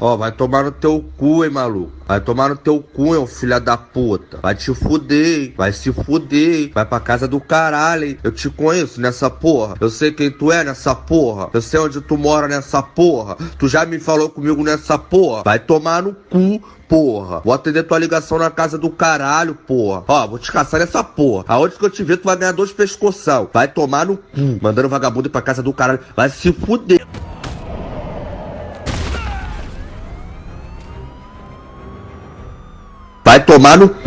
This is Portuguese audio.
Ó, vai tomar no teu cu, hein, maluco. Vai tomar no teu cu, hein, filha da puta. Vai te fuder, hein? Vai se fuder, hein? Vai pra casa do caralho, hein? Eu te conheço nessa porra. Eu sei quem tu é nessa porra. Eu sei onde tu mora nessa porra. Tu já me falou comigo nessa porra. Vai tomar no cu, porra. Vou atender tua ligação na casa do caralho, porra. Ó, vou te caçar nessa porra. Aonde que eu te ver, tu vai ganhar dois pescoção. Vai tomar no cu. Mandando vagabundo pra casa do caralho. Vai se fuder. Vai tomar no